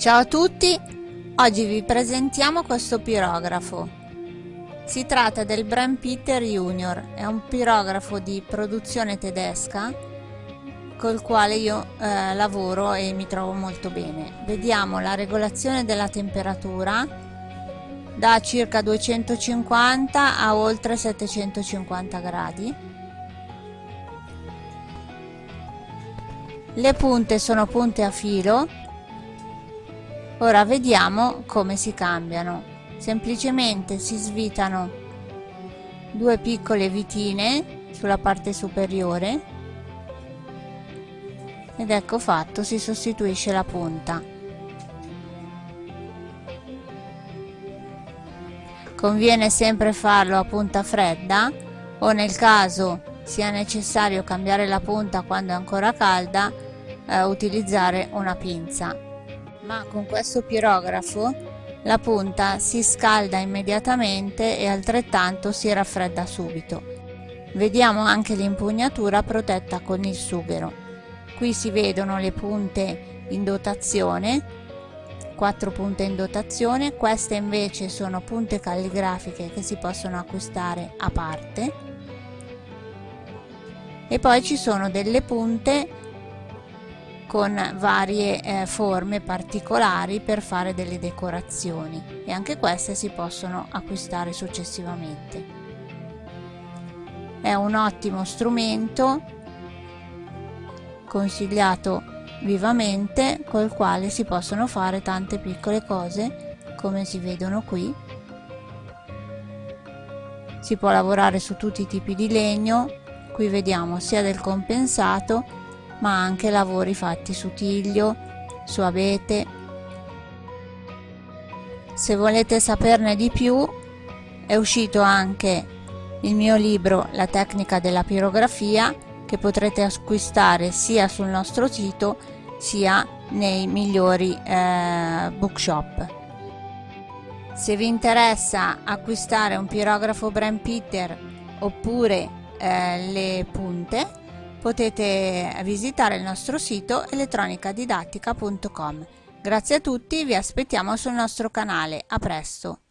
Ciao a tutti, oggi vi presentiamo questo pirografo. Si tratta del Brand Peter Junior, è un pirografo di produzione tedesca col quale io eh, lavoro e mi trovo molto bene. Vediamo la regolazione della temperatura da circa 250 a oltre 750 gradi. Le punte sono punte a filo. Ora vediamo come si cambiano. Semplicemente si svitano due piccole vitine sulla parte superiore. Ed ecco fatto si sostituisce la punta. Conviene sempre farlo a punta fredda o nel caso sia necessario cambiare la punta quando è ancora calda eh, utilizzare una pinza ma con questo pirografo la punta si scalda immediatamente e altrettanto si raffredda subito. Vediamo anche l'impugnatura protetta con il sughero. Qui si vedono le punte in dotazione, 4 punte in dotazione, queste invece sono punte calligrafiche che si possono acquistare a parte. E poi ci sono delle punte con varie eh, forme particolari per fare delle decorazioni e anche queste si possono acquistare successivamente. È un ottimo strumento consigliato vivamente col quale si possono fare tante piccole cose come si vedono qui si può lavorare su tutti i tipi di legno qui vediamo sia del compensato ma anche lavori fatti su tiglio, su abete. Se volete saperne di più, è uscito anche il mio libro La tecnica della pirografia che potrete acquistare sia sul nostro sito sia nei migliori eh, bookshop. Se vi interessa acquistare un pirografo Brand Peter oppure eh, le punte potete visitare il nostro sito elettronicadidattica.com. Grazie a tutti, vi aspettiamo sul nostro canale. A presto!